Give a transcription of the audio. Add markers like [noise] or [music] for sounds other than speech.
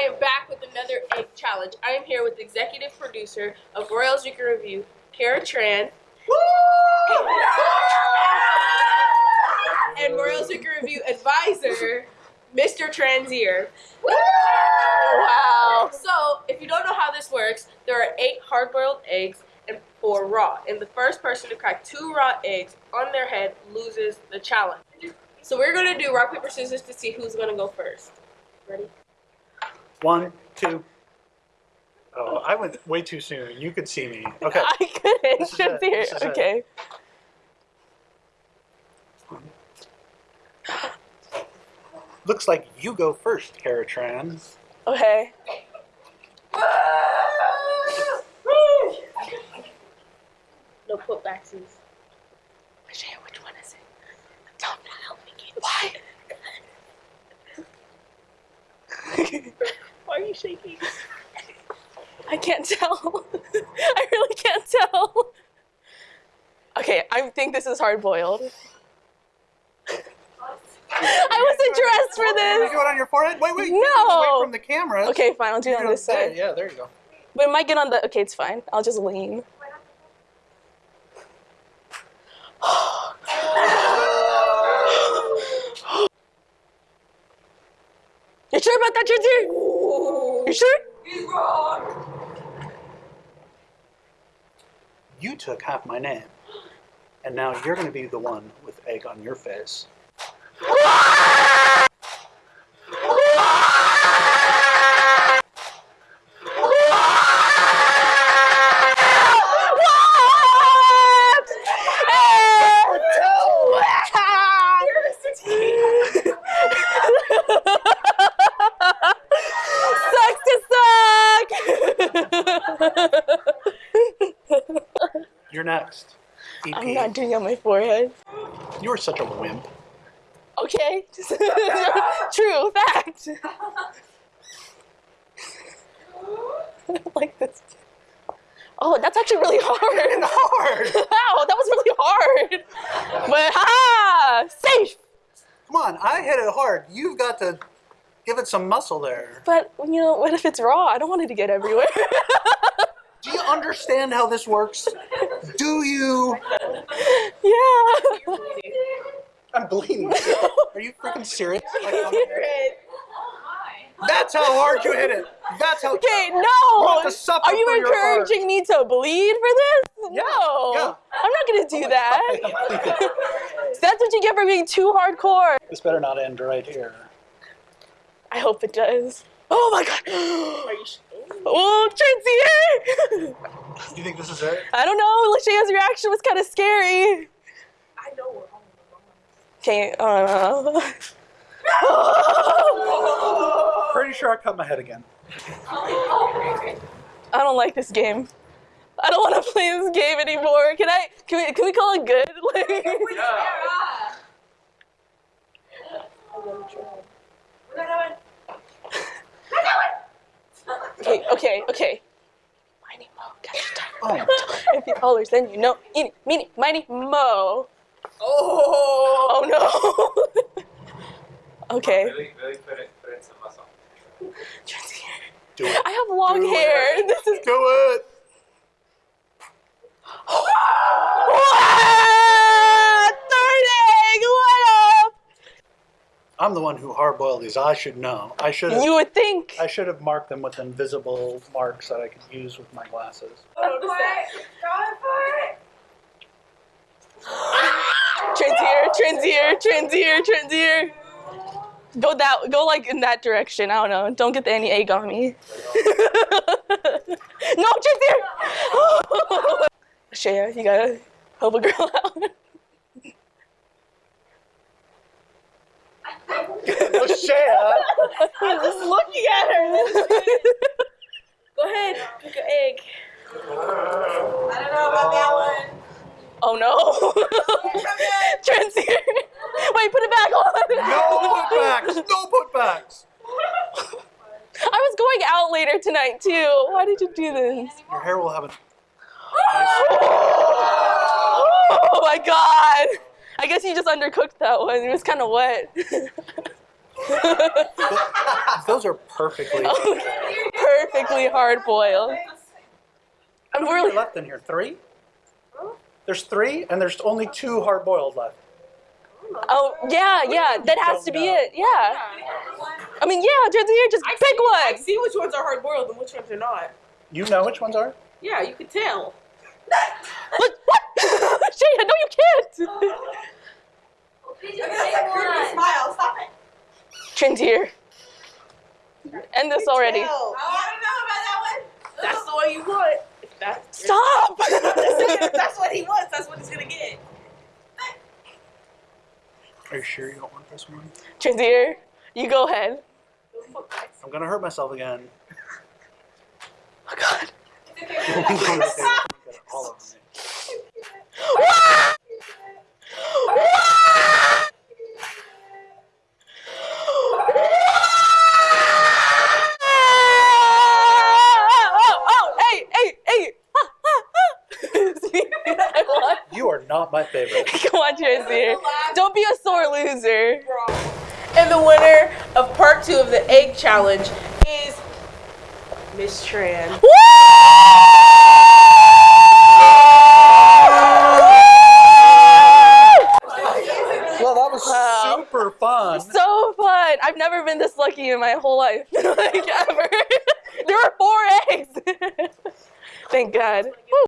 I am back with another egg challenge. I am here with executive producer of Royal Chicken Review, Kara Tran. and Royal Chicken Review advisor, Mr. Transier. Wow. So, if you don't know how this works, there are eight hard-boiled eggs and four raw. And the first person to crack two raw eggs on their head loses the challenge. So we're gonna do rock, paper, scissors to see who's gonna go first. Ready? One, two. Oh, I went way too soon. You could see me. Okay. [laughs] I couldn't. This is it. here. This is it. Okay. Looks like you go first, Kara Tran. Okay. No putbacksies. Shaya, which one is it? Don't help me get Why? Why are you shaking? I can't tell. [laughs] I really can't tell. Okay, I think this is hard boiled. I wasn't dressed for You this. do it on your forehead? Wait, wait. you No. Away from the camera. Okay, fine. I'll do You it on this side. Yeah, there you go. But it might get on the. Okay, it's fine. I'll just lean. [sighs] You sure about that, Ginger? You sure? You took half my name. And now you're going to be the one with egg on your face. You're next. EP. I'm not doing it on my forehead. You are such a wimp. Okay. [laughs] True fact. [laughs] like this. Oh, that's actually really [laughs] hard. Hard. Wow, that was really hard. But ha! Safe. Come on, I hit it hard. You've got to give it some muscle there. But you know, what if it's raw? I don't want it to get everywhere. Do you understand how this works? Do you? yeah. I'm bleeding. Are you freaking serious? [laughs] Like, I'm- Red. That's how hard you hit it. That's how. Okay, You no. have to suffer Are you for your art. encouraging me to bleed for this? Yeah, no. yeah. I'm not gonna do oh that. I'm. [laughs] That's what you get for being too hardcore. This better not end right here. I hope it does. Oh my god. [gasps] Are you shaking? Oh, [laughs] Trixie! You think this is it? I don't know. Lachey's reaction was kind of scary. I know we're on the wrong. Okay, uh, [laughs] Pretty sure I cut my head again. I don't like this game. I don't want to play this game anymore. Can I? Can we? Can we call it good? [laughs] Like, okay, okay, okay. Mighty Mo, catch the tiger. Oh, [laughs] If you hollers, then you know. Eeny, meeny, mighty Mo. Oh! Oh no. [laughs] okay. Really, really put it, put in some muscle. do it. I have long Do it. hair. [laughs] This is Do it. what? Third egg. What up? I'm the one who hard-boiled these. I should know. I should have. You would think. I should have marked them with invisible marks that I could use with my glasses. I noticed that. [gasps] Transier, transier, transier, transier. Go that, go like in that direction. I don't know. Don't get the any egg on me. [laughs] no, transier. [gasps] Shaya, you gotta help a girl [laughs] out. Shaya. [laughs] I'm just looking at her. Go ahead, pick an egg. I don't know about that one. oh no. [laughs] transier. Wait, put it back on. No putbacks. No putbacks. I was going out later tonight too. Why did you do this? Your hair will have a. Oh my god! I guess you just undercooked that one. It was kind of wet. [laughs] Those are perfectly. [laughs] Perfectly hard boiled. I'm How many really are left in here? Three? There's three, and there's only two hard boiled left. Oh yeah, yeah. That has to be know. it. Yeah. I mean, yeah. Just here, just I pick see, I one. see which ones are hard boiled and which ones are not. You know which ones are? Yeah, you can tell. What? What? [laughs] Shayna, no, you can't. Look at that creepy smile. Stop it. Trintier. End this already. Oh, I don't know about that one. That's the one you want. That's, Stop. [laughs] that's what he wants, that's what he's gonna get. Are you sure you don't want this one? Trintier, you go ahead. I'm gonna hurt myself again. Oh God. It's [laughs] okay. [laughs] All over me. Oh, oh, hey, hey, hey. See, I won. You are not my favorite. [laughs] Come on, Trintier. Don't be a sore loser. And the winner of part two of the egg challenge is Miss Tran. Well, that was Wow. super fun. So fun. I've never been this lucky in my whole life. [laughs] like ever. [laughs] there were four eggs. Thank God. Woo.